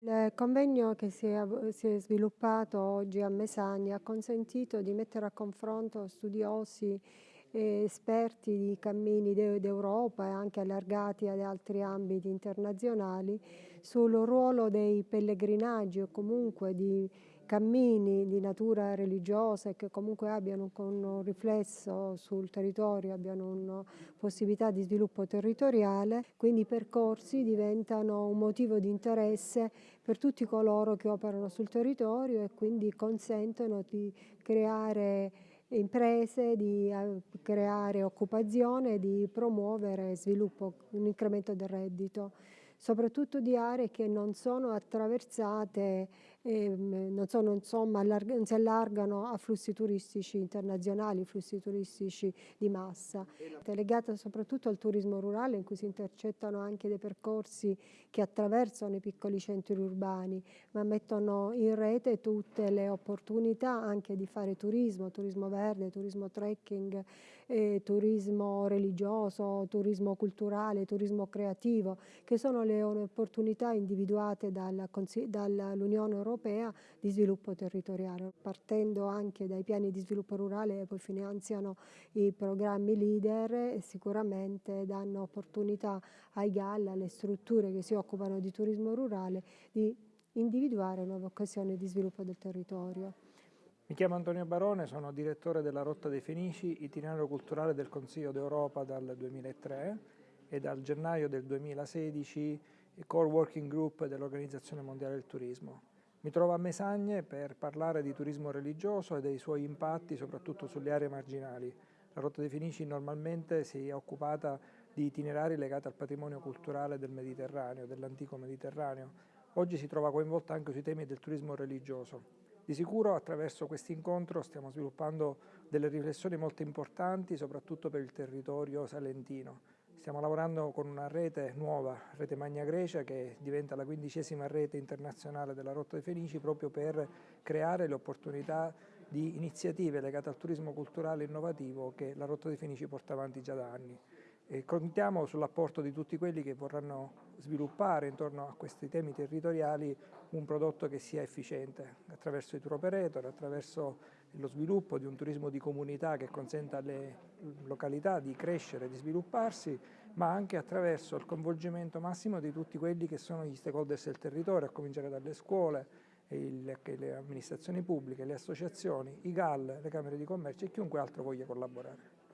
Il convegno che si è, si è, sviluppato oggi a Mesagna ha consentito di mettere a confronto studiosi e esperti di cammini d'Europa e anche allargati ad altri ambiti internazionali sul ruolo dei pellegrinaggi o comunque di cammini di natura religiosa e che comunque abbiano un riflesso sul territorio, abbiano una possibilità di sviluppo territoriale, quindi i percorsi diventano un motivo di interesse per tutti coloro che operano sul territorio e quindi consentono di creare imprese, di eh, creare occupazione, di promuovere sviluppo, un incremento del reddito soprattutto di aree che non sono attraversate, eh, non, sono, insomma, non si allargano a flussi turistici internazionali, flussi turistici di massa. È legata soprattutto al turismo rurale in cui si intercettano anche dei percorsi che attraversano i piccoli centri urbani, ma mettono in rete tutte le opportunità anche di fare turismo, turismo verde, turismo trekking, eh, turismo religioso, turismo culturale, turismo creativo, che sono le opportunità individuate dall'Unione Europea di sviluppo territoriale, partendo anche dai piani di sviluppo rurale che poi finanziano i programmi leader e sicuramente danno opportunità ai GAL, alle strutture che si occupano di turismo rurale, di individuare nuove occasioni di sviluppo del territorio. Mi chiamo Antonio Barone, sono direttore della Rotta dei Fenici, itinerario culturale del Consiglio d'Europa dal 2003 e dal gennaio del 2016 Core Working Group dell'Organizzazione Mondiale del Turismo. Mi trovo a Mesagne per parlare di turismo religioso e dei suoi impatti soprattutto sulle aree marginali. La Rotta dei Fenici normalmente si è occupata di itinerari legati al patrimonio culturale del Mediterraneo, dell'antico Mediterraneo. Oggi si trova coinvolta anche sui temi del turismo religioso. Di sicuro attraverso questo incontro stiamo sviluppando delle riflessioni molto importanti, soprattutto per il territorio salentino. Stiamo lavorando con una rete nuova, Rete Magna Grecia, che diventa la quindicesima rete internazionale della Rotta dei Fenici, proprio per creare le opportunità di iniziative legate al turismo culturale innovativo che la Rotta dei Fenici porta avanti già da anni. E contiamo sull'apporto di tutti quelli che vorranno sviluppare intorno a questi temi territoriali un prodotto che sia efficiente attraverso i tour operator, attraverso lo sviluppo di un turismo di comunità che consenta alle località di crescere, di svilupparsi, ma anche attraverso il coinvolgimento massimo di tutti quelli che sono gli stakeholders del territorio, a cominciare dalle scuole, le amministrazioni pubbliche, le associazioni, i GAL, le camere di commercio e chiunque altro voglia collaborare.